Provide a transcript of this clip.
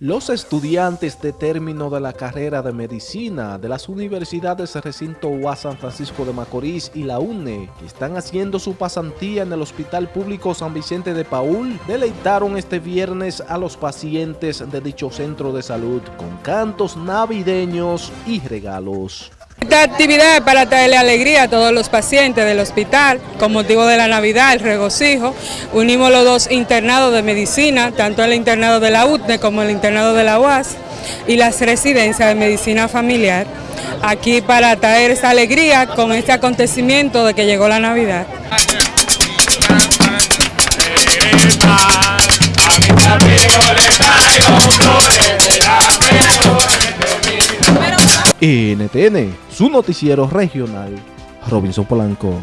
Los estudiantes de término de la carrera de medicina de las universidades Recinto UAS San Francisco de Macorís y la UNE, que están haciendo su pasantía en el Hospital Público San Vicente de Paul, deleitaron este viernes a los pacientes de dicho centro de salud con cantos navideños y regalos. Esta actividad es para traerle alegría a todos los pacientes del hospital con motivo de la Navidad, el regocijo. Unimos los dos internados de medicina, tanto el internado de la UTNE como el internado de la UAS y las residencias de medicina familiar, aquí para traer esa alegría con este acontecimiento de que llegó la Navidad. NTN, su noticiero regional, Robinson Polanco.